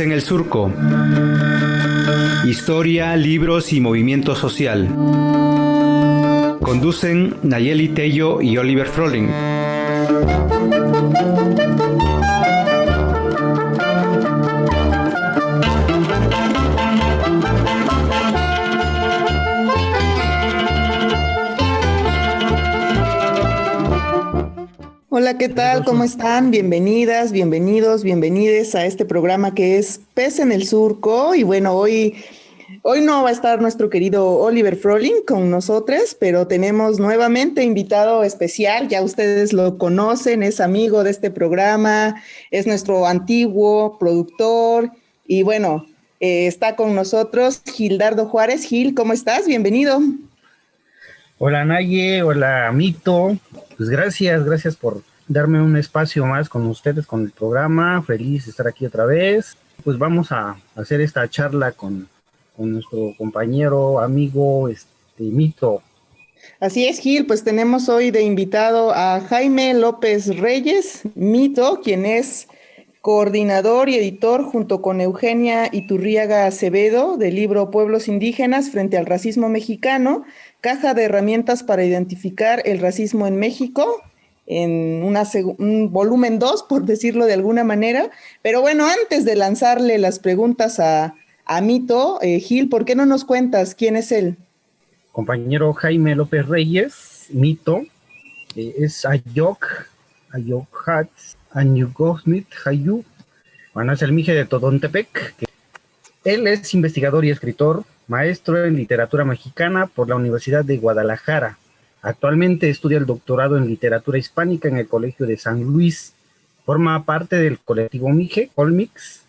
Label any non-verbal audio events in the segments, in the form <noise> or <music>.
En el Surco. Historia, libros y movimiento social. Conducen Nayeli Tello y Oliver Froling. Hola, ¿qué tal? ¿Cómo están? Bienvenidas, bienvenidos, bienvenides a este programa que es Pez en el Surco. Y bueno, hoy, hoy no va a estar nuestro querido Oliver Froling con nosotros, pero tenemos nuevamente invitado especial. Ya ustedes lo conocen, es amigo de este programa, es nuestro antiguo productor. Y bueno, eh, está con nosotros Gildardo Juárez. Gil, ¿cómo estás? Bienvenido. Hola Naye, hola Mito. Pues gracias, gracias por darme un espacio más con ustedes, con el programa. Feliz de estar aquí otra vez. Pues vamos a hacer esta charla con, nuestro compañero, amigo, este Mito. Así es, Gil, pues tenemos hoy de invitado a Jaime López Reyes, Mito, quien es coordinador y editor junto con Eugenia Iturriaga Acevedo del libro Pueblos Indígenas frente al racismo mexicano, caja de herramientas para identificar el racismo en México, en un volumen 2, por decirlo de alguna manera. Pero bueno, antes de lanzarle las preguntas a, Mito, eh, Gil, ¿por qué no nos cuentas quién es él? Compañero Jaime López Reyes, Mito, eh, es Ayok, Ayok Hats, Anyugosmit Hayu, bueno, es el Mije de Todontepec. Él es investigador y escritor, maestro en literatura mexicana por la Universidad de Guadalajara, Actualmente estudia el doctorado en literatura hispánica en el Colegio de San Luis. Forma parte del colectivo Mije, Colmix,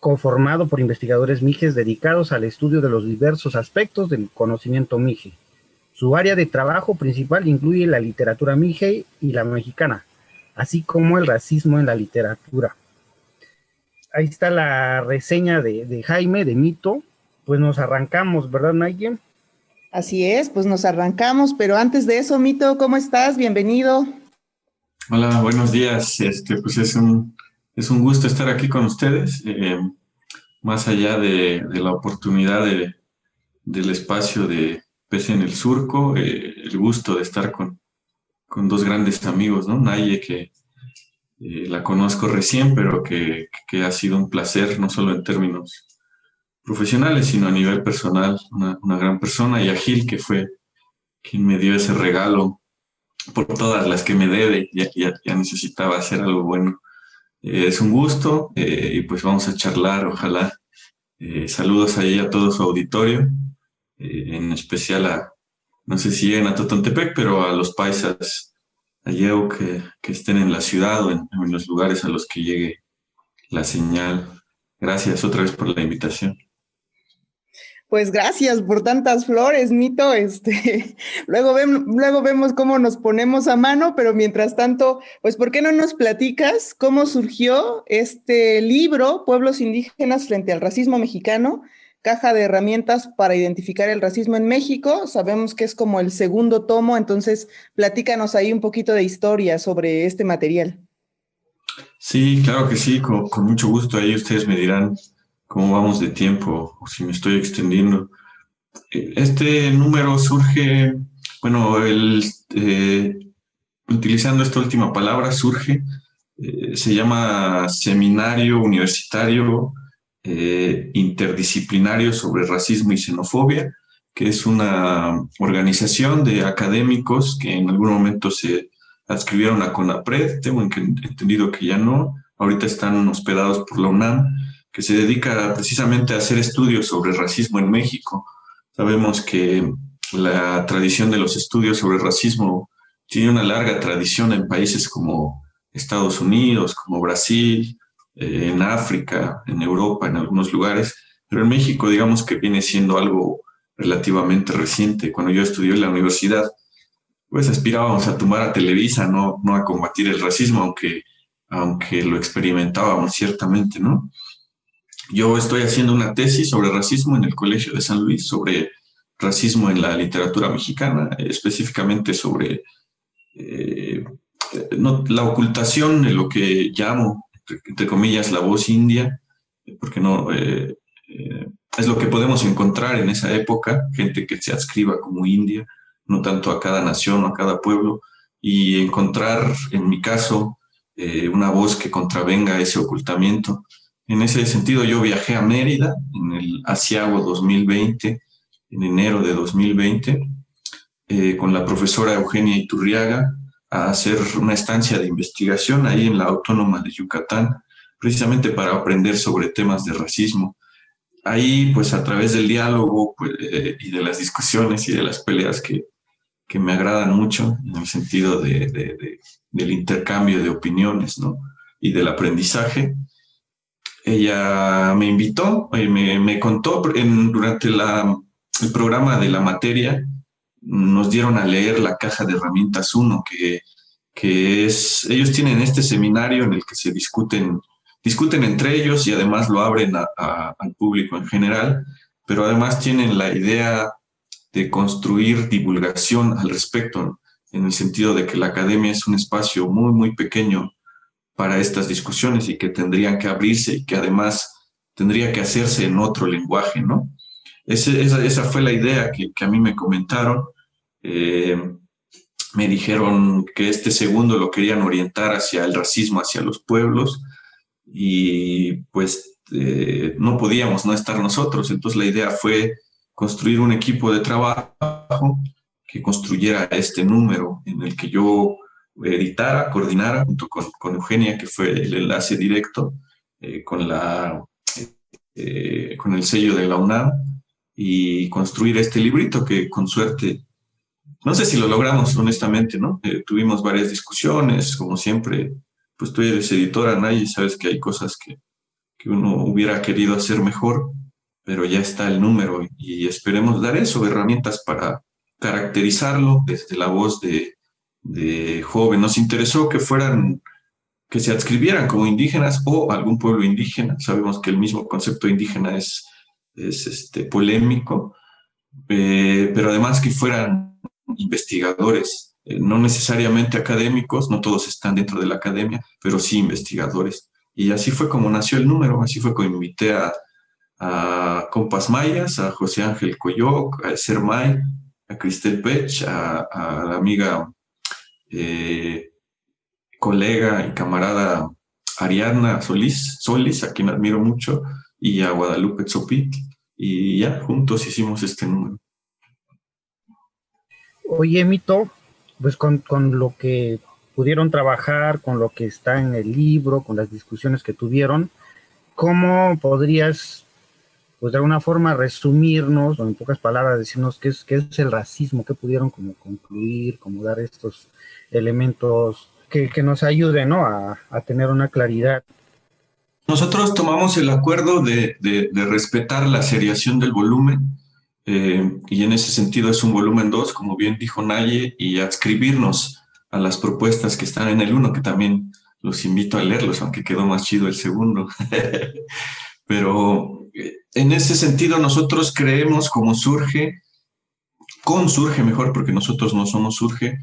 conformado por investigadores Mijes dedicados al estudio de los diversos aspectos del conocimiento Mije. Su área de trabajo principal incluye la literatura Mije y la mexicana, así como el racismo en la literatura. Ahí está la reseña de, de Jaime, de Mito. Pues nos arrancamos, ¿verdad, Naye? Así es, pues nos arrancamos, pero antes de eso, Mito, ¿cómo estás? Bienvenido. Hola, buenos días. Este, pues es un, es un gusto estar aquí con ustedes, eh, más allá de, la oportunidad de, del espacio de Pese en el Surco, eh, el gusto de estar con, con, dos grandes amigos, ¿no? Naye, que eh, la conozco recién, pero que, que ha sido un placer, no solo en términos profesionales, sino a nivel personal, una, gran persona, y a Gil, que fue quien me dio ese regalo por todas las que me debe, ya, ya, necesitaba hacer algo bueno. Eh, es un gusto eh, y pues vamos a charlar, ojalá. Eh, saludos ahí a todo su auditorio, en especial a, no sé si lleguen a Totontepec, pero a los paisas allá que, que estén en la ciudad o en, en los lugares a los que llegue la señal. Gracias otra vez por la invitación. Pues gracias por tantas flores, Mito. Este, <laughs> luego, luego vemos cómo nos ponemos a mano, pero mientras tanto, pues, ¿por qué no nos platicas cómo surgió este libro, Pueblos Indígenas frente al Racismo Mexicano? Caja de herramientas para identificar el racismo en México. Sabemos que es como el segundo tomo, entonces platícanos ahí un poquito de historia sobre este material. Sí, claro que sí, con mucho gusto. Ahí ustedes me dirán cómo vamos de tiempo o si me estoy extendiendo. Este número surge, bueno, el, eh, utilizando esta última palabra, surge, eh, se llama Seminario Universitario eh, Interdisciplinario sobre Racismo y Xenofobia, que es una organización de académicos que en algún momento se adscribieron a CONAPRED, tengo entendido que ya no, ahorita están hospedados por la UNAM, que se dedica precisamente a hacer estudios sobre racismo en México. Sabemos que la tradición de los estudios sobre racismo tiene una larga tradición en países como Estados Unidos, como Brasil, eh, en África, en Europa, en algunos lugares, pero en México digamos que viene siendo algo relativamente reciente. Cuando yo estudié en la universidad, pues aspirábamos a tomar a Televisa, no, no a combatir el racismo, aunque, aunque lo experimentábamos ciertamente, ¿no? Yo estoy haciendo una tesis sobre racismo en el Colegio de San Luis, sobre racismo en la literatura mexicana, específicamente sobre eh, la ocultación de lo que llamo, entre comillas, la voz india porque no, eh, eh, es lo que podemos encontrar en esa época, gente que se adscriba como india, no tanto a cada nación o a cada pueblo, y encontrar, en mi caso, una voz que contravenga ese ocultamiento. En ese sentido, yo viajé a Mérida en el Asiago 2020, en enero de 2020, con la profesora Eugenia Iturriaga, a hacer una estancia de investigación ahí en la Autónoma de Yucatán, precisamente para aprender sobre temas de racismo. Ahí, pues a través del diálogo pues, eh, y de las discusiones y de las peleas que, que me agradan mucho, en el sentido de, de, del intercambio de opiniones ¿no? y del aprendizaje, ella me invitó, y me, me contó durante el programa de la materia, nos dieron a leer la caja de herramientas 1, que, que es, ellos tienen este seminario en el que se discuten discuten entre ellos y además lo abren al público en general, pero además tienen la idea de construir divulgación al respecto, en el sentido de que la academia es un espacio muy, muy pequeño para estas discusiones y que tendrían que abrirse y que además tendría que hacerse en otro lenguaje, ¿no? esa, fue la idea que, a mí me comentaron. Eh, me dijeron que este segundo lo querían orientar hacia el racismo, hacia los pueblos, y pues eh, no podíamos no estar nosotros. Entonces la idea fue construir un equipo de trabajo que construyera este número en el que yo editara, coordinara junto con, Eugenia, que fue el enlace directo eh, con, la, eh, con el sello de la UNAM y construir este librito que con suerte, no sé si lo logramos honestamente, ¿no? tuvimos varias discusiones, como siempre, pues tú eres editora, nadie sabes que hay cosas que, que uno hubiera querido hacer mejor, pero ya está el número y esperemos dar eso, herramientas para caracterizarlo desde la voz de, de joven. Nos interesó que fueran, que se adscribieran como indígenas o algún pueblo indígena. Sabemos que el mismo concepto indígena es, es este, polémico, eh, pero además que fueran investigadores eh, no necesariamente académicos, no todos están dentro de la academia, pero sí investigadores. Y así fue como nació el número, así fue como invité a, a Compas Mayas, a José Ángel Coyoc, a Ser May, a Cristel Pech, a, la amiga, eh, colega y camarada Ariadna Solís, Solis, a quien admiro mucho, y a Guadalupe Tzopit, y ya juntos hicimos este número. Oye, Mito, pues con, con, lo que pudieron trabajar, con lo que está en el libro, con las discusiones que tuvieron, ¿cómo podrías, pues de alguna forma, resumirnos, o en pocas palabras, decirnos qué es, qué es el racismo, qué pudieron como concluir, como dar estos elementos que, que nos ayuden ¿no? a, a, tener una claridad? Nosotros tomamos el acuerdo de, de, de respetar la seriación del volumen, eh, y en ese sentido es un volumen 2, como bien dijo Naye, y adscribirnos a las propuestas que están en el 1, que también los invito a leerlos, aunque quedó más chido el segundo. <laughs> Pero en ese sentido nosotros creemos como surge, con surge mejor, porque nosotros no somos surge,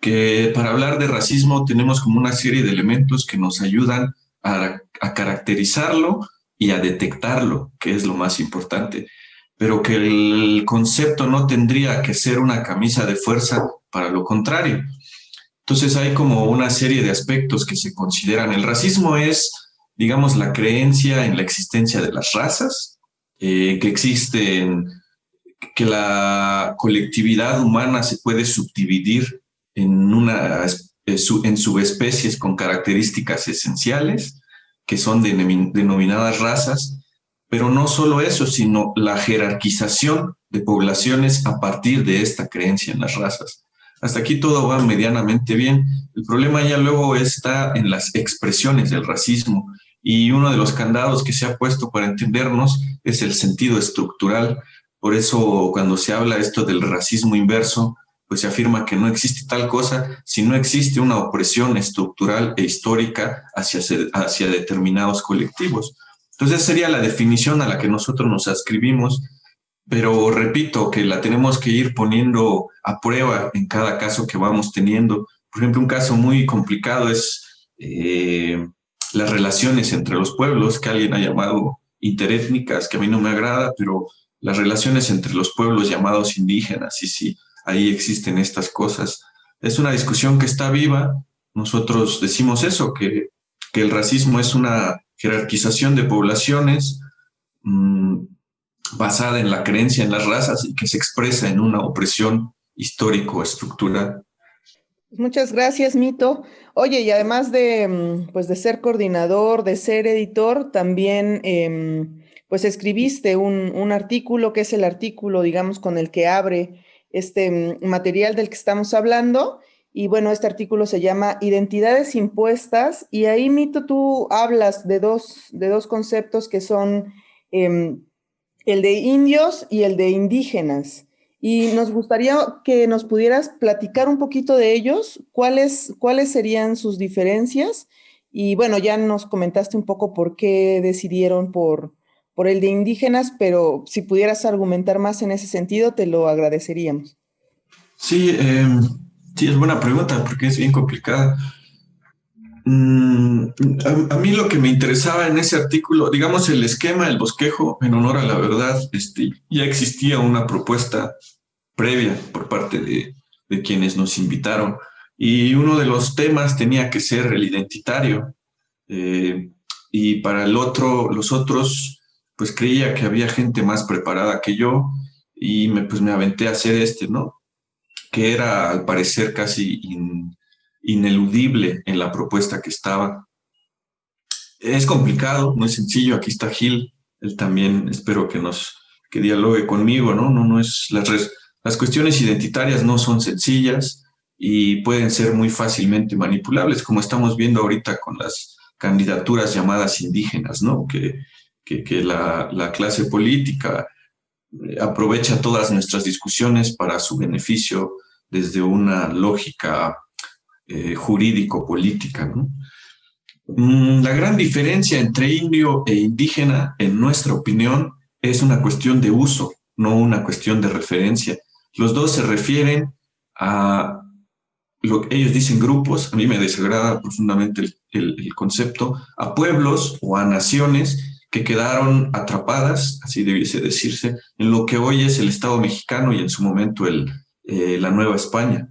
que para hablar de racismo tenemos como una serie de elementos que nos ayudan a, caracterizarlo y a detectarlo, que es lo más importante pero que el concepto no tendría que ser una camisa de fuerza para lo contrario. Entonces hay como una serie de aspectos que se consideran. El racismo es, digamos, la creencia en la existencia de las razas, eh, que existen, que la colectividad humana se puede subdividir en, una, eh, en subespecies con características esenciales, que son denominadas razas, pero no solo eso, sino la jerarquización de poblaciones a partir de esta creencia en las razas. Hasta aquí todo va medianamente bien. El problema ya luego está en las expresiones del racismo y uno de los candados que se ha puesto para entendernos es el sentido estructural. Por eso cuando se habla esto del racismo inverso, pues se afirma que no existe tal cosa si no existe una opresión estructural e histórica hacia, hacia determinados colectivos. Entonces sería la definición a la que nosotros nos ascribimos, pero repito que la tenemos que ir poniendo a prueba en cada caso que vamos teniendo. Por ejemplo, un caso muy complicado es eh, las relaciones entre los pueblos, que alguien ha llamado interétnicas, que a mí no me agrada, pero las relaciones entre los pueblos llamados indígenas, y sí, ahí existen estas cosas. Es una discusión que está viva. Nosotros decimos eso, que, que el racismo es una jerarquización de poblaciones mmm, basada en la creencia en las razas y que se expresa en una opresión histórico-estructural. Muchas gracias, Mito. Oye, y además de, mm, pues, de ser coordinador, de ser editor, también eh, pues escribiste un, un, artículo que es el artículo, digamos, con el que abre este mm, material del que estamos hablando. Y bueno, este artículo se llama Identidades impuestas y ahí, Mito, tú hablas de dos, de dos conceptos que son eh, el de indios y el de indígenas. Y nos gustaría que nos pudieras platicar un poquito de ellos, cuáles, cuáles serían sus diferencias. Y bueno, ya nos comentaste un poco por qué decidieron por, por el de indígenas, pero si pudieras argumentar más en ese sentido, te lo agradeceríamos. Sí, eh, sí, es buena pregunta porque es bien complicada. Mm, a, a, mí lo que me interesaba en ese artículo, digamos el esquema, el bosquejo, en honor a la verdad, este, ya existía una propuesta previa por parte de, de quienes nos invitaron y uno de los temas tenía que ser el identitario eh, y para el otro, los otros, pues creía que había gente más preparada que yo y me, pues me aventé a hacer este, ¿no? Que era al parecer casi in, ineludible en la propuesta que estaba. Es complicado, no es sencillo. Aquí está Gil, él también espero que nos que dialogue conmigo, ¿no? No, no es las, las cuestiones identitarias no son sencillas y pueden ser muy fácilmente manipulables, como estamos viendo ahorita con las candidaturas llamadas indígenas, ¿no? Que, que, la, la clase política aprovecha todas nuestras discusiones para su beneficio desde una lógica eh, jurídico-política. Mm, la gran diferencia entre indio e indígena, en nuestra opinión, es una cuestión de uso, no una cuestión de referencia. Los dos se refieren a lo que ellos dicen grupos, a mí me desagrada profundamente el, concepto, a pueblos o a naciones que quedaron atrapadas, así debiese decirse, en lo que hoy es el Estado mexicano y en su momento el, eh, la Nueva España.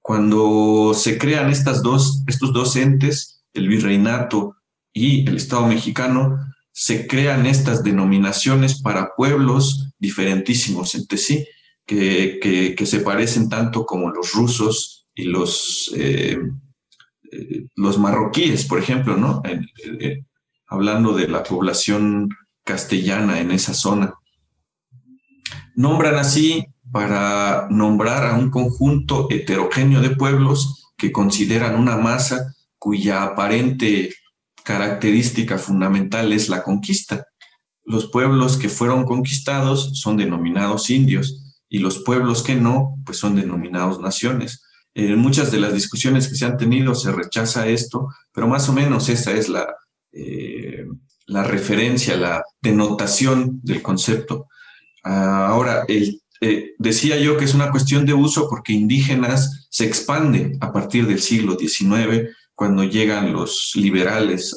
Cuando se crean estos dos entes, el virreinato y el Estado mexicano, se crean estas denominaciones para pueblos diferentísimos entre sí, que, se parecen tanto como los rusos y los, eh, eh, los marroquíes, por ejemplo, ¿no? Hablando de la población castellana en esa zona. Nombran así para nombrar a un conjunto heterogéneo de pueblos que consideran una masa cuya aparente característica fundamental es la conquista. Los pueblos que fueron conquistados son denominados indios y los pueblos que no, pues son denominados naciones. En muchas de las discusiones que se han tenido se rechaza esto, pero más o menos esa es la, eh, la referencia, la denotación del concepto. Ahora, el eh, decía yo que es una cuestión de uso porque indígenas se expanden a partir del siglo XIX, cuando llegan los liberales,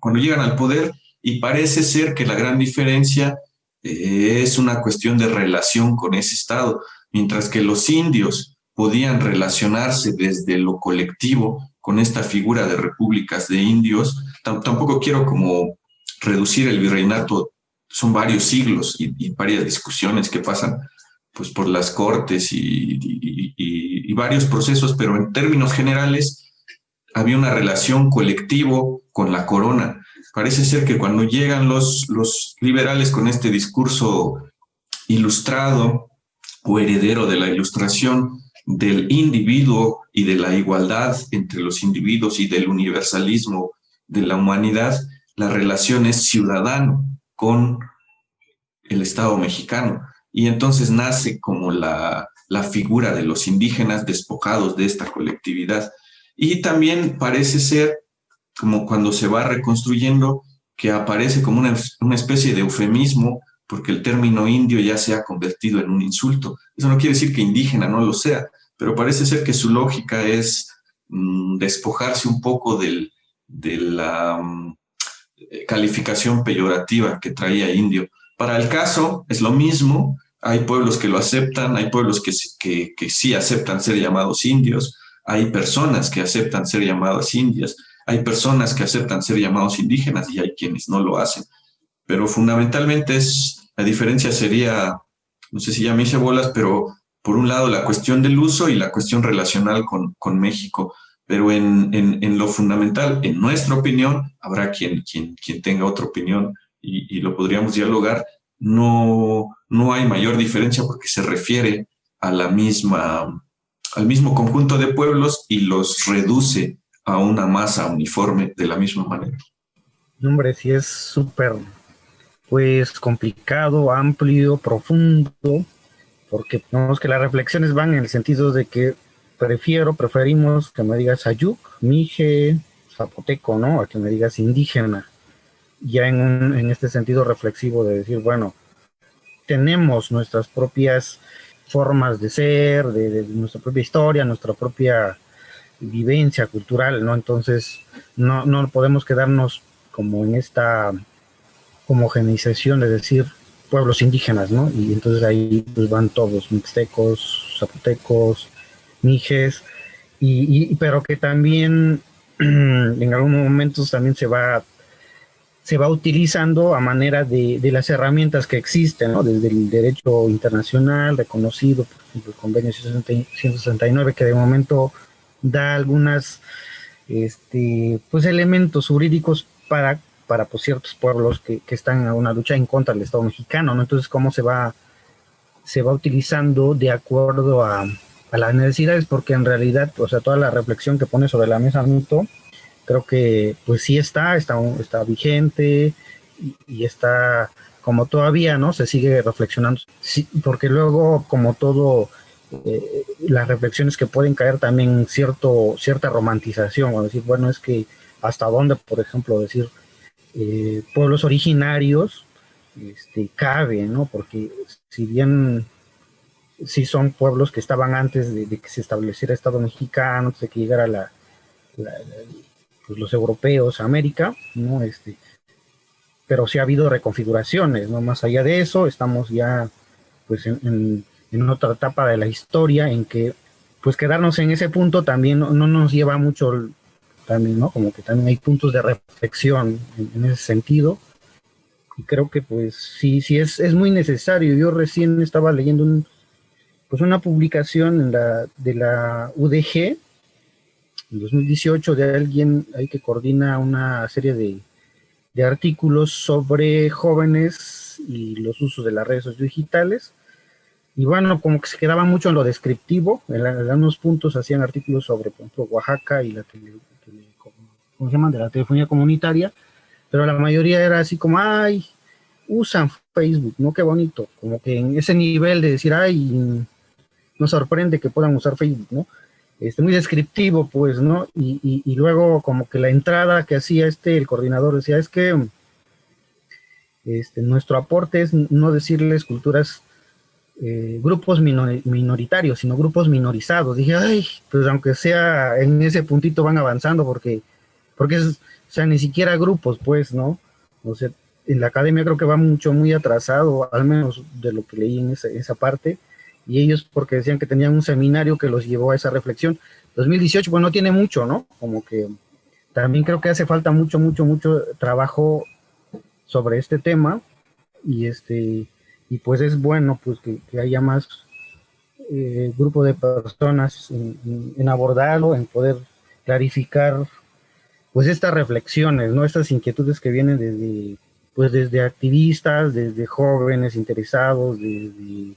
cuando llegan al poder, y parece ser que la gran diferencia eh, es una cuestión de relación con ese Estado, mientras que los indios podían relacionarse desde lo colectivo con esta figura de repúblicas de indios. Tampoco quiero como reducir el virreinato son varios siglos y, varias discusiones que pasan pues, por las cortes y, y, varios procesos, pero en términos generales había una relación colectivo con la corona. Parece ser que cuando llegan los, los liberales con este discurso ilustrado o heredero de la ilustración del individuo y de la igualdad entre los individuos y del universalismo de la humanidad, la relación es ciudadano, con el Estado mexicano. Y entonces nace como la, la figura de los indígenas despojados de esta colectividad. Y también parece ser, como cuando se va reconstruyendo, que aparece como una, una especie de eufemismo porque el término indio ya se ha convertido en un insulto. Eso no quiere decir que indígena no lo sea, pero parece ser que su lógica es mmm, despojarse un poco del, de la mm, calificación peyorativa que traía indio. Para el caso es lo mismo, hay pueblos que lo aceptan, hay pueblos que, que, que sí aceptan ser llamados indios, hay personas que aceptan ser llamadas indias, hay personas que aceptan ser llamados indígenas y hay quienes no lo hacen. Pero fundamentalmente es, la diferencia sería, no sé si ya me hice bolas, pero por un lado la cuestión del uso y la cuestión relacional con, con México. Pero en, en, lo fundamental, en nuestra opinión, habrá quien, quien, quien tenga otra opinión y, y lo podríamos dialogar. No, no hay mayor diferencia porque se refiere a la misma, al mismo conjunto de pueblos y los reduce a una masa uniforme de la misma manera. Hombre, sí es súper, pues, complicado, amplio, profundo, porque vemos que las reflexiones van en el sentido de que prefiero, preferimos que me digas ayuk, mije, zapoteco, ¿no? A que me digas indígena. Ya en, en este sentido reflexivo de decir, bueno, tenemos nuestras propias formas de ser, de nuestra propia historia, nuestra propia vivencia cultural, ¿no? Entonces, no, no podemos quedarnos como en esta homogenización de decir pueblos indígenas, ¿no? Y entonces ahí pues van todos, mixtecos, zapotecos, mijes, y, pero que también <clears throat> en algunos momentos también se va se va utilizando a manera de, de las herramientas que existen, ¿no? desde el derecho internacional reconocido, por ejemplo, el convenio 169, que de momento da algunas este, pues elementos jurídicos para, para pues, ciertos pueblos que, que, están en una lucha en contra del Estado mexicano, ¿no? Entonces, ¿cómo se va, se va utilizando de acuerdo a, a las necesidades? Porque en realidad, o sea, toda la reflexión que pone sobre la mesa Mito, creo que pues sí está, está, está vigente y, y está como todavía, ¿no? Se sigue reflexionando, sí, porque luego, como todo eh, las reflexiones que pueden caer también cierto, cierta romantización, o decir, bueno, es que hasta dónde, por ejemplo, decir eh, pueblos originarios este, cabe, ¿no? Porque si bien sí son pueblos que estaban antes de, que se estableciera Estado mexicano, antes de que llegara la, pues los europeos a América, ¿no? Este, pero sí ha habido reconfiguraciones, ¿no? Más allá de eso, estamos ya pues en en otra etapa de la historia en que pues quedarnos en ese punto también no, no nos lleva mucho también, ¿no? Como que también hay puntos de reflexión en, en, ese sentido. Y creo que pues sí, sí es, es muy necesario. Yo recién estaba leyendo un, pues una publicación en la, de la UDG en 2018 de alguien ahí que coordina una serie de, de artículos sobre jóvenes y los usos de las redes digitales y bueno, como que se quedaba mucho en lo descriptivo, en, algunos puntos hacían artículos sobre, por ejemplo, Oaxaca y la tele, tele, ¿cómo se llaman? de la telefonía comunitaria, pero la mayoría era así como, ay, usan Facebook, ¿no? Qué bonito, como que en ese nivel de decir, ay, nos sorprende que puedan usar Facebook, ¿no? Este, muy descriptivo, pues, ¿no? Y, y, y luego como que la entrada que hacía este, el coordinador decía, es que este, nuestro aporte es no decirles culturas eh, grupos minor, minoritarios, sino grupos minorizados. Dije, ay, pues aunque sea en ese puntito van avanzando porque, porque es, o sea, ni siquiera grupos, pues, ¿no? O sea, en la academia creo que va mucho, muy atrasado, al menos de lo que leí en esa, esa parte, y ellos porque decían que tenían un seminario que los llevó a esa reflexión. 2018, pues no tiene mucho, ¿no? Como que también creo que hace falta mucho, mucho, mucho trabajo sobre este tema, y este, y pues es bueno pues que, haya más eh, grupo de personas en, abordarlo, en poder clarificar pues estas reflexiones, ¿no? Estas inquietudes que vienen desde pues desde activistas, desde jóvenes interesados, desde,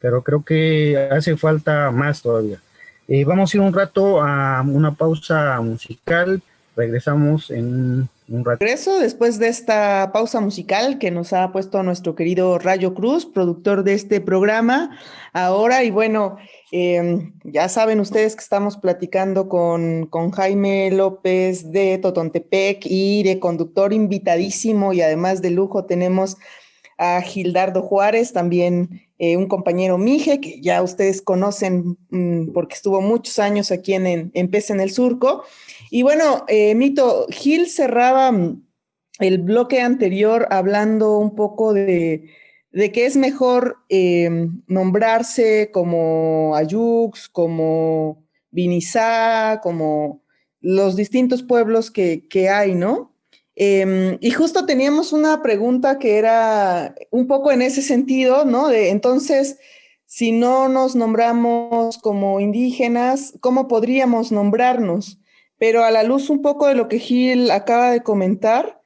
pero creo que hace falta más todavía. Eh, vamos a ir un rato a una pausa musical, regresamos en un. Regreso después de esta pausa musical que nos ha puesto nuestro querido Rayo Cruz, productor de este programa. Ahora, y bueno, eh, ya saben ustedes que estamos platicando con, con Jaime López de Totontepec y de conductor invitadísimo y además de lujo tenemos a Gildardo Juárez, también eh, un compañero Mije, que ya ustedes conocen mm, porque estuvo muchos años aquí en, en, en el Surco. Y bueno, eh, Mito, Gil cerraba mm, el bloque anterior hablando un poco de, de que es mejor em, nombrarse como Ayux, como Vinizá, como los distintos pueblos que, que hay, ¿no? Em, y justo teníamos una pregunta que era un poco en ese sentido, ¿no? De entonces, si no nos nombramos como indígenas, ¿cómo podríamos nombrarnos? Pero a la luz un poco de lo que Gil acaba de comentar,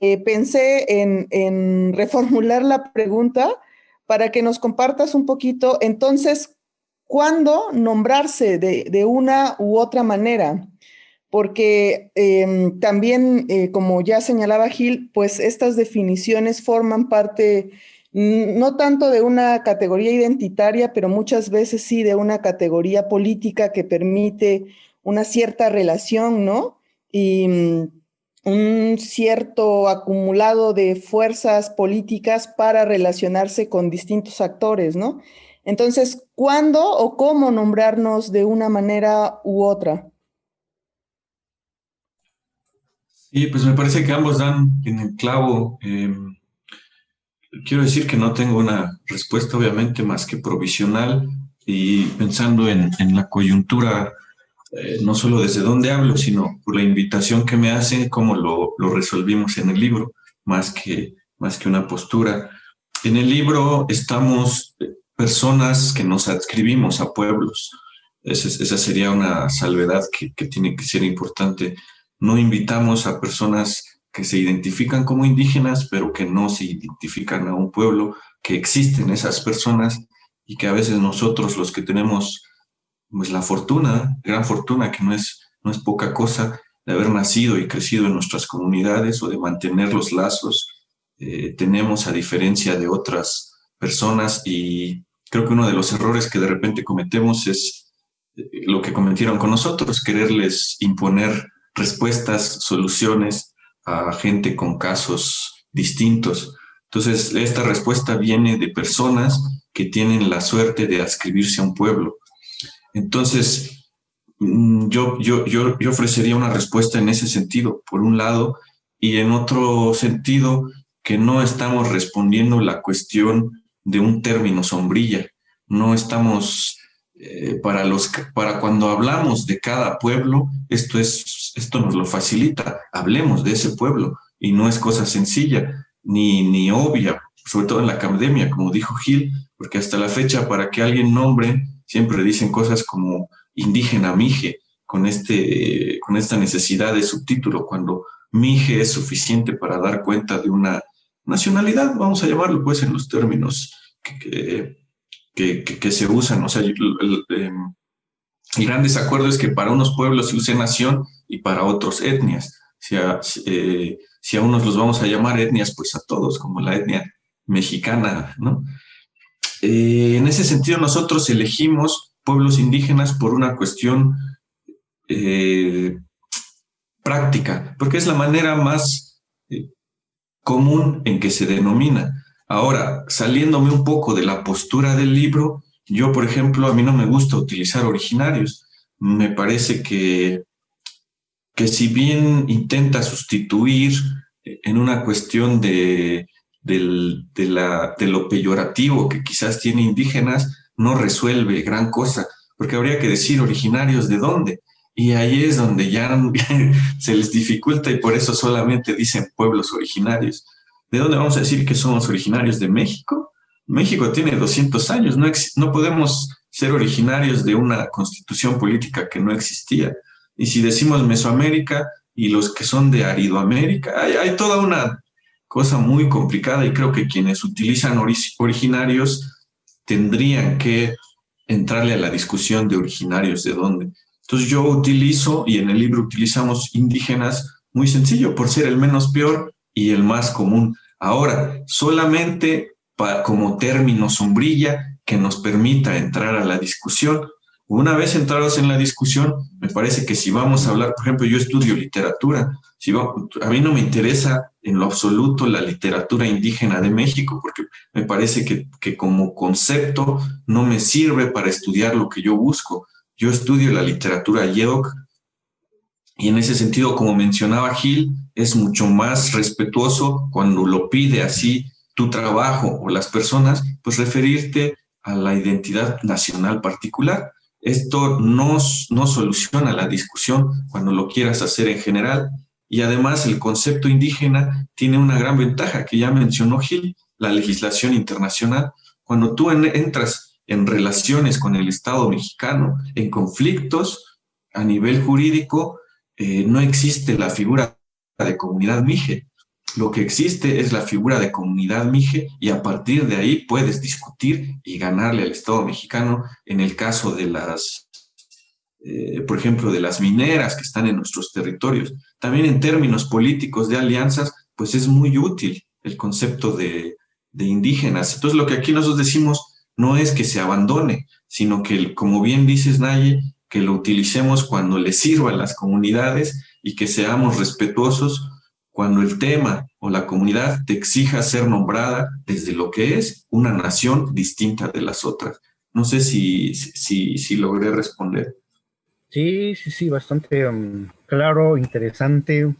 eh, pensé en, reformular la pregunta para que nos compartas un poquito, entonces, ¿cuándo nombrarse de, de una u otra manera? Porque em, también, eh, como ya señalaba Gil, pues estas definiciones forman parte no tanto de una categoría identitaria, pero muchas veces sí de una categoría política que permite una cierta relación, ¿no? Y mm, un cierto acumulado de fuerzas políticas para relacionarse con distintos actores, ¿no? Entonces, ¿cuándo o cómo nombrarnos de una manera u otra? Sí, pues me parece que ambos dan en el clavo. Em, quiero decir que no tengo una respuesta, obviamente, más que provisional y pensando en, la coyuntura, eh, no solo desde dónde hablo, sino por la invitación que me hacen, cómo lo, resolvimos en el libro, más que, más que una postura. En el libro estamos eh, personas que nos adscribimos a pueblos. Esa, sería una salvedad que, que tiene que ser importante no invitamos a personas que se identifican como indígenas, pero que no se identifican a un pueblo, que existen esas personas y que a veces nosotros los que tenemos pues la fortuna, gran fortuna, que no es, no es poca cosa, de haber nacido y crecido en nuestras comunidades o de mantener los lazos, eh, tenemos a diferencia de otras personas y creo que uno de los errores que de repente cometemos es eh, lo que cometieron con nosotros, quererles imponer respuestas, soluciones a gente con casos distintos. Entonces, esta respuesta viene de personas que tienen la suerte de adscribirse a un pueblo. Entonces, mm, yo, yo, yo, yo ofrecería una respuesta en ese sentido, por un lado, y en otro sentido, que no estamos respondiendo la cuestión de un término sombrilla, no estamos eh, para, los, para cuando hablamos de cada pueblo, esto, es, esto nos lo facilita, hablemos de ese pueblo y no es cosa sencilla ni, ni obvia, sobre todo en la academia, como dijo Gil, porque hasta la fecha para que alguien nombre siempre dicen cosas como indígena mije, con, este, con esta necesidad de subtítulo, cuando mije es suficiente para dar cuenta de una nacionalidad, vamos a llamarlo pues en los términos que que, se usan. O sea, el, em, el, gran desacuerdo es que para unos pueblos se use nación y para otros etnias. Si a, eh, si a unos los vamos a llamar etnias, pues a todos, como la etnia mexicana, ¿no? Eh, en ese sentido, nosotros elegimos pueblos indígenas por una cuestión eh, práctica, porque es la manera más común en que se denomina. Ahora, saliéndome un poco de la postura del libro, yo, por ejemplo, a mí no me gusta utilizar originarios. Me parece que, que si bien intenta sustituir en una cuestión de, de, la, de lo peyorativo que quizás tiene indígenas, no resuelve gran cosa, porque habría que decir originarios de dónde. Y ahí es donde ya <laughs> se les dificulta y por eso solamente dicen pueblos originarios. ¿De dónde vamos a decir que somos originarios de México? México tiene 200 años, no, podemos ser originarios de una constitución política que no existía. Y si decimos Mesoamérica y los que son de Aridoamérica, hay, hay toda una cosa muy complicada y creo que quienes utilizan originarios tendrían que entrarle a la discusión de originarios de dónde. Entonces yo utilizo, y en el libro utilizamos indígenas, muy sencillo, por ser el menos peor, y el más común. Ahora, solamente como término sombrilla que nos permita entrar a la discusión. Una vez entrados en la discusión, me parece que si vamos a hablar, por ejemplo, yo estudio literatura, si a mí no me interesa en lo absoluto la literatura indígena de México, porque me parece que, que como concepto no me sirve para estudiar lo que yo busco. Yo estudio la literatura Yedok y en ese sentido, como mencionaba Gil, es mucho más respetuoso cuando lo pide así tu trabajo o las personas, pues referirte a la identidad nacional particular. Esto no, no soluciona la discusión cuando lo quieras hacer en general y además el concepto indígena tiene una gran ventaja que ya mencionó Gil, la legislación internacional. Cuando tú entras en relaciones con el Estado mexicano, en conflictos a nivel jurídico, eh, no existe la figura de comunidad mije. Lo que existe es la figura de comunidad mije y a partir de ahí puedes discutir y ganarle al Estado mexicano en el caso de las, eh, por ejemplo, de las mineras que están en nuestros territorios. También en términos políticos de alianzas, pues es muy útil el concepto de, de indígenas. Entonces lo que aquí nosotros decimos no es que se abandone, sino que, como bien dices, Naye, que lo utilicemos cuando le sirva a las comunidades y que seamos respetuosos cuando el tema o la comunidad te exija ser nombrada desde lo que es una nación distinta de las otras. No sé si, si, si logré responder. Sí, sí, sí, bastante um, claro, interesante, eh,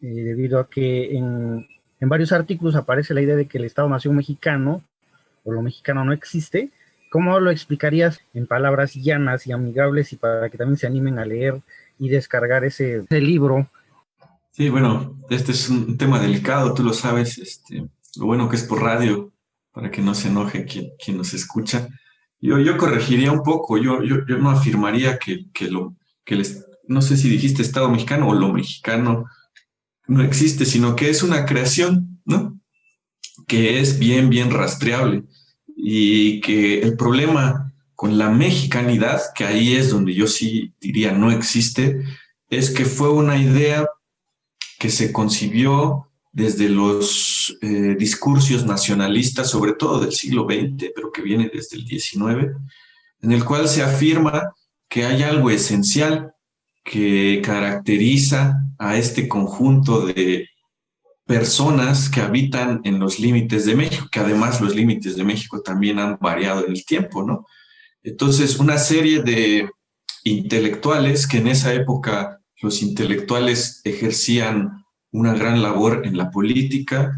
debido a que en, en, varios artículos aparece la idea de que el Estado-Nación mexicano, o lo mexicano no existe. ¿Cómo lo explicarías en palabras llanas y amigables y para que también se animen a leer y descargar ese, ese libro Sí, bueno, este es un tema delicado, tú lo sabes, este, lo bueno que es por radio, para que no se enoje quien, quien nos escucha. Yo, yo corregiría un poco, yo, yo, yo no afirmaría que, que lo, que les, no sé si dijiste Estado mexicano o lo mexicano no existe, sino que es una creación, ¿no? Que es bien, bien rastreable y que el problema con la mexicanidad, que ahí es donde yo sí diría no existe, es que fue una idea que se concibió desde los eh, discursos nacionalistas, sobre todo del siglo XX, pero que viene desde el XIX, en el cual se afirma que hay algo esencial que caracteriza a este conjunto de personas que habitan en los límites de México, que además los límites de México también han variado en el tiempo, ¿no? Entonces, una serie de intelectuales que en esa época los intelectuales ejercían una gran labor en la política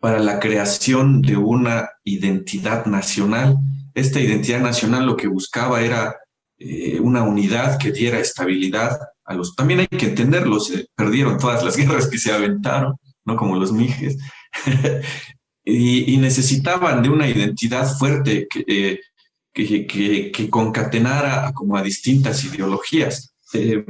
para la creación de una identidad nacional. Esta identidad nacional lo que buscaba era eh, una unidad que diera estabilidad También hay que entenderlo, se perdieron todas las <laughs> guerras que se aventaron, no como los mijes, <laughs> y, necesitaban de una identidad fuerte que, eh, que concatenara como a distintas ideologías. Eh,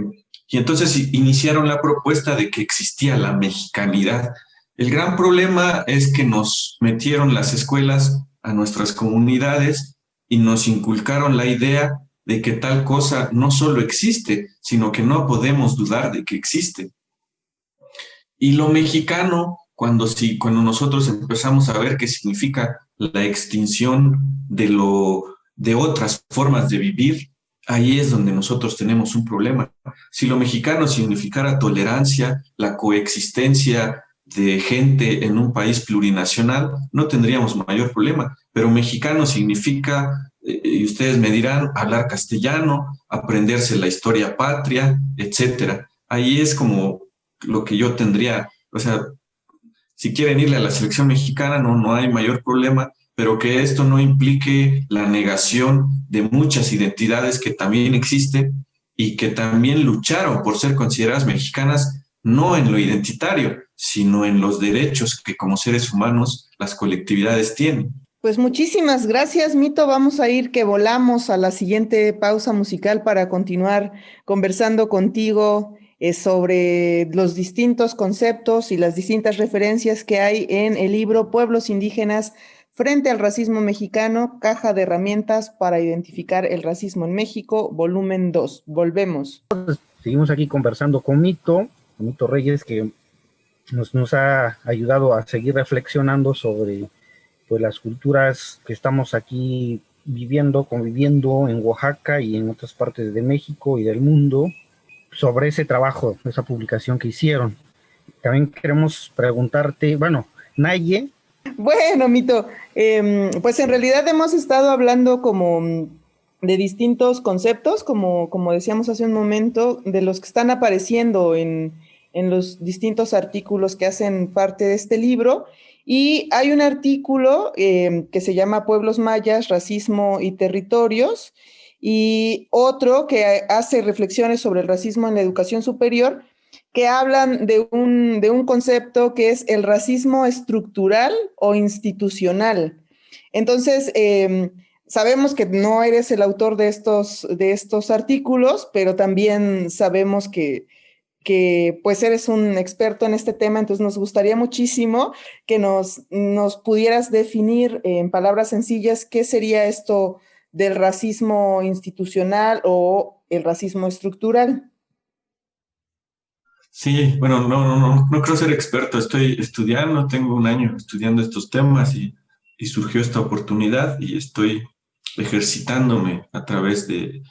y entonces iniciaron la propuesta de que existía la mexicanidad. El gran problema es que nos metieron las escuelas a nuestras comunidades y nos inculcaron la idea de que tal cosa no solo existe, sino que no podemos dudar de que existe. Y lo mexicano, cuando, si, cuando nosotros empezamos a ver qué significa la extinción de, lo, de otras formas de vivir, ahí es donde nosotros tenemos un problema. Si lo mexicano significara tolerancia, la coexistencia de gente en un país plurinacional, no tendríamos mayor problema. Pero mexicano significa, y ustedes me dirán, hablar castellano, aprenderse la historia patria, etcétera. Ahí es como lo que yo tendría, o sea, si quieren irle a la selección mexicana, no, no hay mayor problema, pero que esto no implique la negación de muchas identidades que también existen y que también lucharon por ser consideradas mexicanas, no en lo identitario, sino en los derechos que como seres humanos las colectividades tienen. Pues muchísimas gracias, Mito. Vamos a ir que volamos a la siguiente pausa musical para continuar conversando contigo eh, sobre los distintos conceptos y las distintas referencias que hay en el libro Pueblos Indígenas Frente al racismo mexicano, caja de herramientas para identificar el racismo en México, volumen 2. Volvemos. Seguimos aquí conversando con Mito, Mito Reyes, que nos ha ayudado a seguir reflexionando sobre pues, las culturas que estamos aquí viviendo, conviviendo en Oaxaca y en otras partes de México y del mundo sobre ese trabajo, esa publicación que hicieron. También queremos preguntarte, bueno, Naye. Bueno, Mito, em, pues en realidad hemos estado hablando como de distintos conceptos, como, como decíamos hace un momento, de los que están apareciendo en, en los distintos artículos que hacen parte de este libro. Y hay un artículo em, que se llama Pueblos Mayas, Racismo y Territorios, y otro que hace reflexiones sobre el racismo en la educación superior, que hablan de un, de un concepto que es el racismo estructural o institucional. Entonces, eh, sabemos que no eres el autor de estos, de estos artículos, pero también sabemos que, que pues eres un experto en este tema, entonces nos gustaría muchísimo que nos, nos pudieras definir en palabras sencillas qué sería esto del racismo institucional o el racismo estructural. Sí, bueno, no, no, no, no creo ser experto, estoy estudiando, tengo un año estudiando estos temas y, y surgió esta oportunidad y estoy ejercitándome a través de,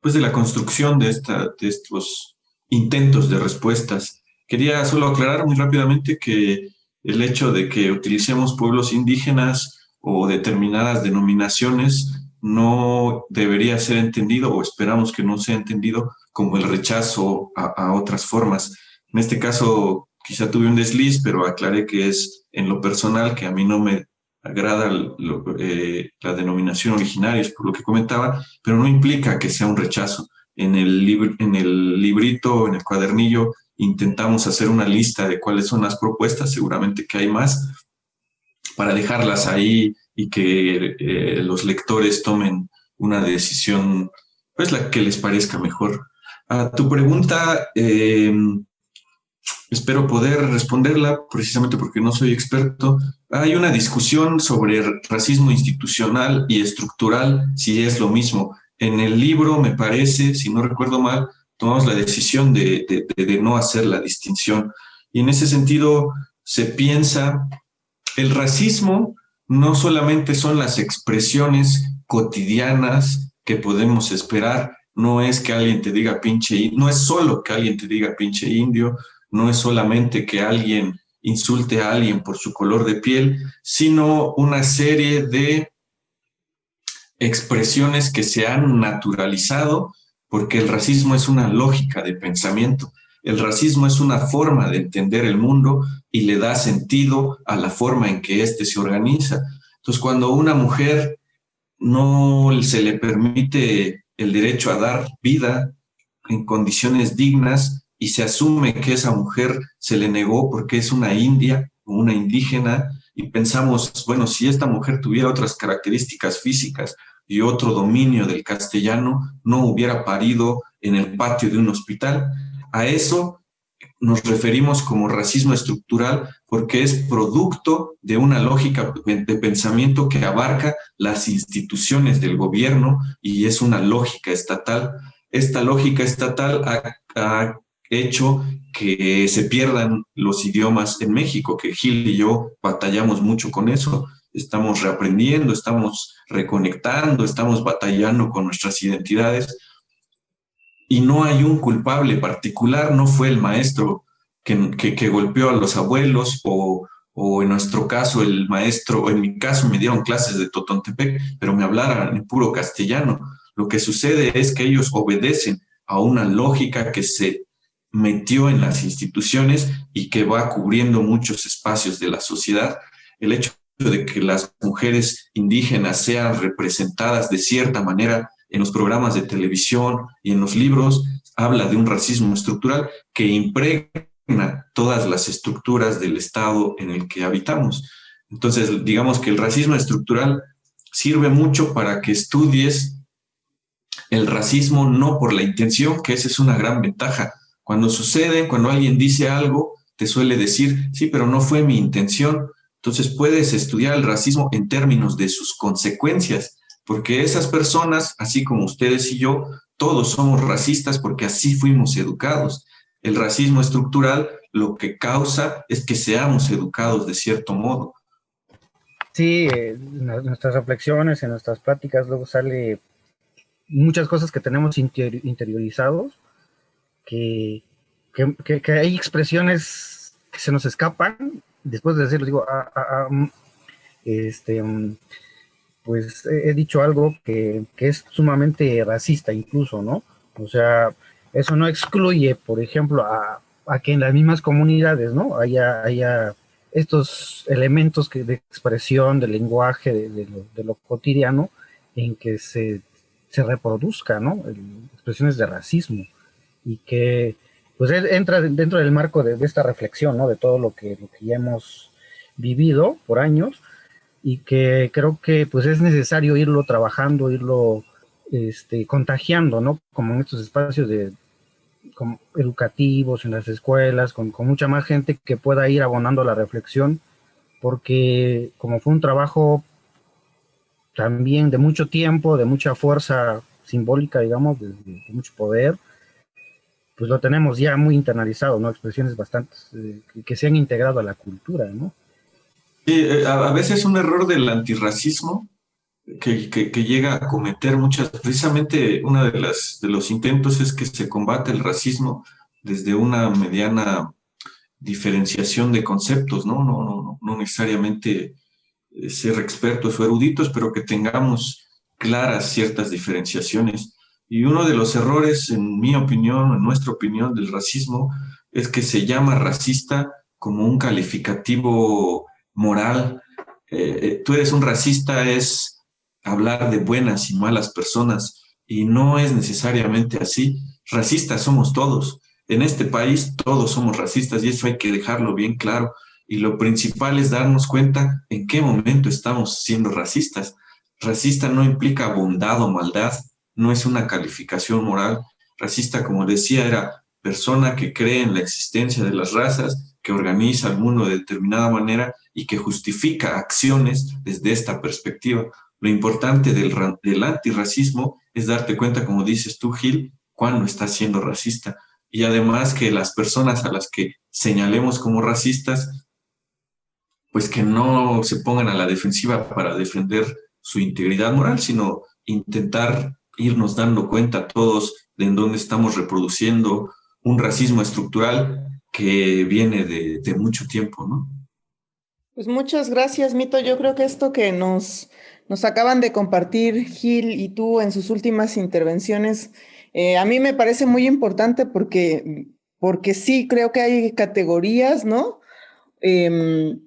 pues de la construcción de, esta, de estos intentos de respuestas. Quería solo aclarar muy rápidamente que el hecho de que utilicemos pueblos indígenas o determinadas denominaciones no debería ser entendido o esperamos que no sea entendido como el rechazo a, otras formas. En este caso quizá tuve un desliz, pero aclaré que es en lo personal que a mí no me agrada eh, la denominación originaria, por lo que comentaba, pero no implica que sea un rechazo. En el, en el librito, en el cuadernillo, intentamos hacer una lista de cuáles son las propuestas, seguramente que hay más, para dejarlas ahí y que eh, los lectores tomen una decisión, pues la que les parezca mejor. A tu pregunta, eh, espero poder responderla precisamente porque no soy experto. Hay una discusión sobre racismo institucional y estructural, si es lo mismo. En el libro, me parece, si no recuerdo mal, tomamos la decisión de, no hacer la distinción. Y en ese sentido, se piensa, el racismo no solamente son las expresiones cotidianas que podemos esperar, no es que alguien te diga pinche, no es solo que alguien te diga pinche indio, no es solamente que alguien insulte a alguien por su color de piel, sino una serie de expresiones que se han naturalizado porque el racismo es una lógica de pensamiento. El racismo es una forma de entender el mundo y le da sentido a la forma en que éste se organiza. Entonces, cuando una mujer no se le permite el derecho a dar vida en condiciones dignas y se asume que esa mujer se le negó porque es una india o una indígena y pensamos, bueno, si esta mujer tuviera otras características físicas y otro dominio del castellano, no hubiera parido en el patio de un hospital. A eso nos referimos como racismo estructural porque es producto de una lógica de pensamiento que abarca las instituciones del gobierno y es una lógica estatal. Esta lógica estatal ha, hecho que se pierdan los idiomas en México, que Gil y yo batallamos mucho con eso. Estamos reaprendiendo, estamos reconectando, estamos batallando con nuestras identidades y no hay un culpable particular, no fue el maestro que, golpeó a los abuelos o, en nuestro caso el maestro, o en mi caso me dieron clases de Totontepec, pero me hablaran en puro castellano. Lo que sucede es que ellos obedecen a una lógica que se metió en las instituciones y que va cubriendo muchos espacios de la sociedad. El hecho de que las mujeres indígenas sean representadas de cierta manera en los programas de televisión y en los libros, habla de un racismo estructural que impregna todas las estructuras del Estado en el que habitamos. Entonces, digamos que el racismo estructural sirve mucho para que estudies el racismo no por la intención, que esa es una gran ventaja. Cuando sucede, cuando alguien dice algo, te suele decir, sí, pero no fue mi intención. Entonces puedes estudiar el racismo en términos de sus consecuencias, porque esas personas, así como ustedes y yo, todos somos racistas porque así fuimos educados. El racismo estructural lo que causa es que seamos educados de cierto modo. Sí, en nuestras reflexiones, en nuestras pláticas, luego sale muchas cosas que tenemos interiorizados, que, que, hay expresiones que se nos escapan. Después de decirlo, digo, ah, ah, ah, mm, este, mm, pues he, dicho algo que, que, es sumamente racista incluso, ¿no? O sea, eso no excluye, por ejemplo, a, a que en las mismas comunidades, ¿no? Haya, haya estos elementos que, de expresión, de lenguaje, de, lo, cotidiano, en que se, se reproduzca, ¿no? expresiones de racismo y que pues entra dentro del marco de, esta reflexión, ¿no? De todo lo que, lo que ya hemos vivido por años y que creo que pues es necesario irlo trabajando, irlo este, contagiando, ¿no? Como en estos espacios de, educativos, en las escuelas, con, mucha más gente que pueda ir abonando la reflexión, porque como fue un trabajo también de mucho tiempo, de mucha fuerza simbólica, digamos, de, mucho poder, pues lo tenemos ya muy internalizado, ¿no? Expresiones bastante eh, que, se han integrado a la cultura, ¿no? Sí, eh, a, veces un error del antirracismo que, llega a cometer muchas, precisamente uno de, de los intentos es que se combate el racismo desde una mediana diferenciación de conceptos, ¿no? No, no, no necesariamente eh, ser expertos o eruditos, pero que tengamos claras ciertas diferenciaciones. Y uno de los errores, en mi opinión, en nuestra opinión, del racismo, es que se llama racista como un calificativo moral. Eh, eh, tú eres un racista, es hablar de buenas y malas personas y no es necesariamente así. Racistas somos todos. En este país todos somos racistas y eso hay que dejarlo bien claro. Y lo principal es darnos cuenta en qué momento estamos siendo racistas. Racista no implica bondad o maldad, no es una calificación moral. Racista, como decía, era persona que cree en la existencia de las razas, que organiza el mundo de determinada manera y que justifica acciones desde esta perspectiva. Lo importante del, del antirracismo es darte cuenta, como dices tú, Gil, cuando estás siendo racista. Y además que las personas a las que señalemos como racistas, pues que no se pongan a la defensiva para defender su integridad moral, sino intentar irnos dando cuenta todos de en dónde estamos reproduciendo un racismo estructural que viene de, mucho tiempo, ¿no? Pues muchas gracias, Mito. Yo creo que esto que nos nos acaban de compartir Gil y tú en sus últimas intervenciones. Eh, a mí me parece muy importante porque, porque sí creo que hay categorías, ¿no? Em,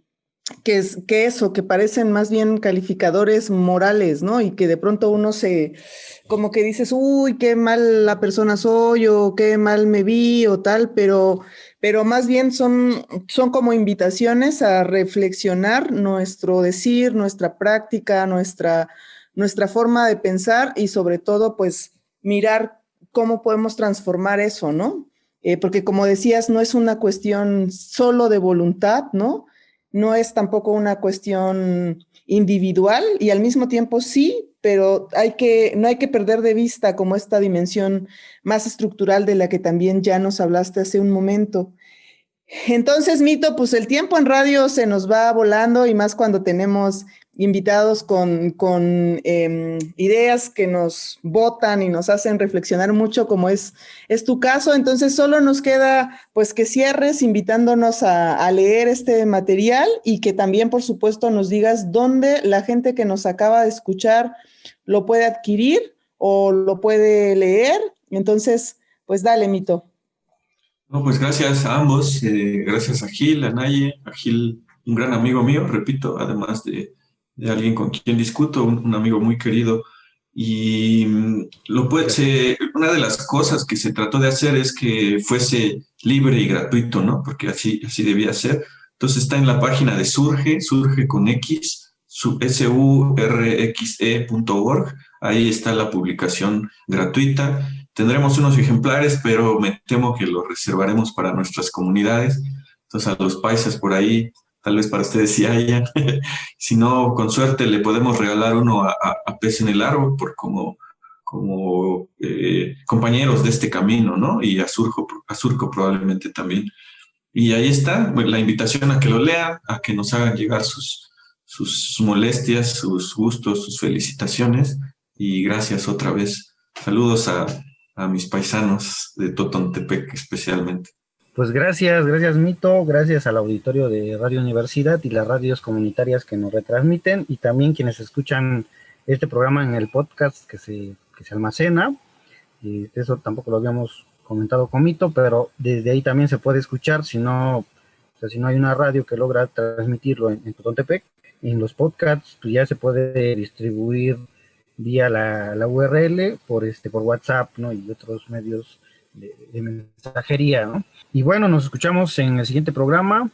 que, es, que eso, que parecen más bien calificadores morales, ¿no? Y que de pronto uno se, como que dices, uy, qué mal la persona soy o qué mal me vi o tal, pero pero más bien son, son como invitaciones a reflexionar nuestro decir, nuestra práctica, nuestra, nuestra forma de pensar y sobre todo pues mirar cómo podemos transformar eso, ¿no? Eh, porque como decías, no es una cuestión solo de voluntad, ¿no? No es tampoco una cuestión individual y al mismo tiempo sí, pero hay que, no hay que perder de vista como esta dimensión más estructural de la que también ya nos hablaste hace un momento. Entonces, Mito, pues el tiempo en radio se nos va volando y más cuando tenemos invitados con, con em, ideas que nos votan y nos hacen reflexionar mucho, como es, es tu caso. Entonces, solo nos queda pues que cierres invitándonos a, a leer este material y que también, por supuesto, nos digas dónde la gente que nos acaba de escuchar lo puede adquirir o lo puede leer. Entonces, pues dale, Mito. No, pues gracias a ambos, eh, gracias a Gil, a Naye, a Gil, un gran amigo mío, repito, además de, alguien con quien discuto, un, amigo muy querido. Y mm, lo puede, una de las cosas que se trató de hacer es que fuese libre y gratuito, ¿no? Porque así, así debía ser. Entonces está en la página de Surge, Surge con X, surxe.org. Ahí está la publicación gratuita. Tendremos unos ejemplares, pero me temo que los reservaremos para nuestras comunidades. Entonces a los paisas por ahí, tal vez para ustedes sí haya. <laughs> si no, con suerte le podemos regalar uno a, a, Pez en el Árbol por como, como eh, compañeros de este camino, ¿no? Y a Surco, a Surco probablemente también. Y ahí está la invitación a que lo lean, a que nos hagan llegar sus, sus molestias, sus gustos, sus felicitaciones y gracias otra vez. Saludos a, a mis paisanos de Totontepec especialmente. Pues gracias, gracias Mito, gracias al auditorio de Radio Universidad y las radios comunitarias que nos retransmiten y también quienes escuchan este programa en el podcast que se, que se almacena. Y eso tampoco lo habíamos comentado con Mito, pero desde ahí también se puede escuchar, si no, o sea, si no hay una radio que logra transmitirlo en, en Totontepec, en los podcasts pues ya se puede distribuir vía la, la, URL por este por WhatsApp ¿no? y otros medios de, mensajería. ¿no? Y bueno, nos escuchamos en el siguiente programa.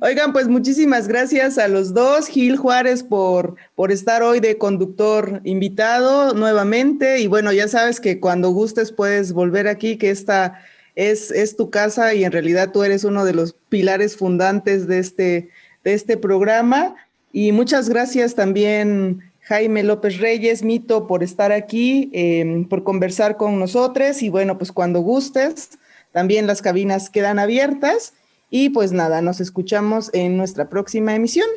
Oigan, pues muchísimas gracias a los dos, Gil Juárez, por, por estar hoy de conductor invitado nuevamente. Y bueno, ya sabes que cuando gustes puedes volver aquí, que esta es, es tu casa y en realidad tú eres uno de los pilares fundantes de este, de este programa. Y muchas gracias también, Jaime López Reyes, Mito, por estar aquí, eh, por conversar con nosotros. Y bueno, pues cuando gustes, también las cabinas quedan abiertas. Y pues nada, nos escuchamos en nuestra próxima emisión.